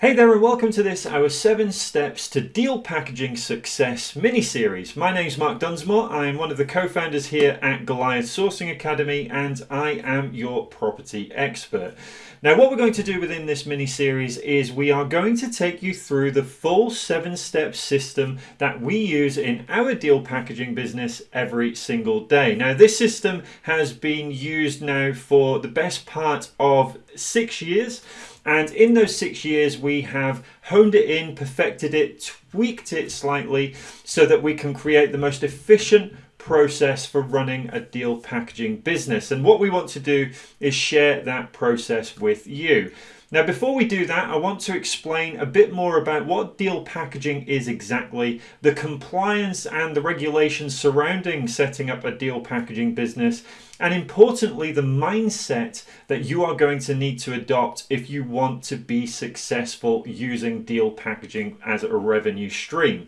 Hey there and welcome to this our 7 steps to deal packaging success mini-series. My name's Mark Dunsmore, I am one of the co-founders here at Goliath Sourcing Academy and I am your property expert. Now what we're going to do within this mini-series is we are going to take you through the full 7-step system that we use in our deal packaging business every single day. Now this system has been used now for the best part of 6 years and in those six years, we have honed it in, perfected it, tweaked it slightly so that we can create the most efficient process for running a deal packaging business. And what we want to do is share that process with you. Now before we do that I want to explain a bit more about what deal packaging is exactly, the compliance and the regulations surrounding setting up a deal packaging business and importantly the mindset that you are going to need to adopt if you want to be successful using deal packaging as a revenue stream.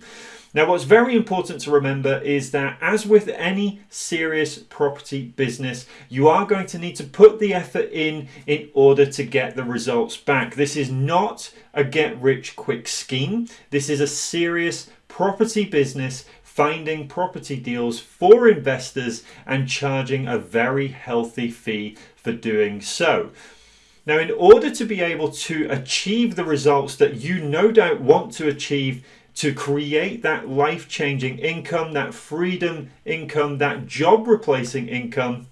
Now what's very important to remember is that as with any serious property business, you are going to need to put the effort in in order to get the results back. This is not a get rich quick scheme. This is a serious property business finding property deals for investors and charging a very healthy fee for doing so. Now, in order to be able to achieve the results that you no doubt want to achieve to create that life-changing income, that freedom income, that job replacing income,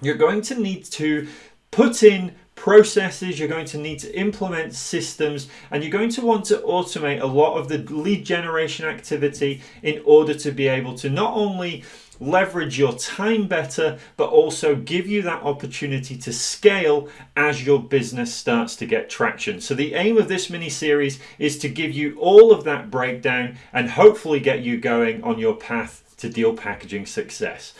you're going to need to put in processes, you're going to need to implement systems, and you're going to want to automate a lot of the lead generation activity in order to be able to not only leverage your time better, but also give you that opportunity to scale as your business starts to get traction. So the aim of this mini series is to give you all of that breakdown and hopefully get you going on your path to deal packaging success.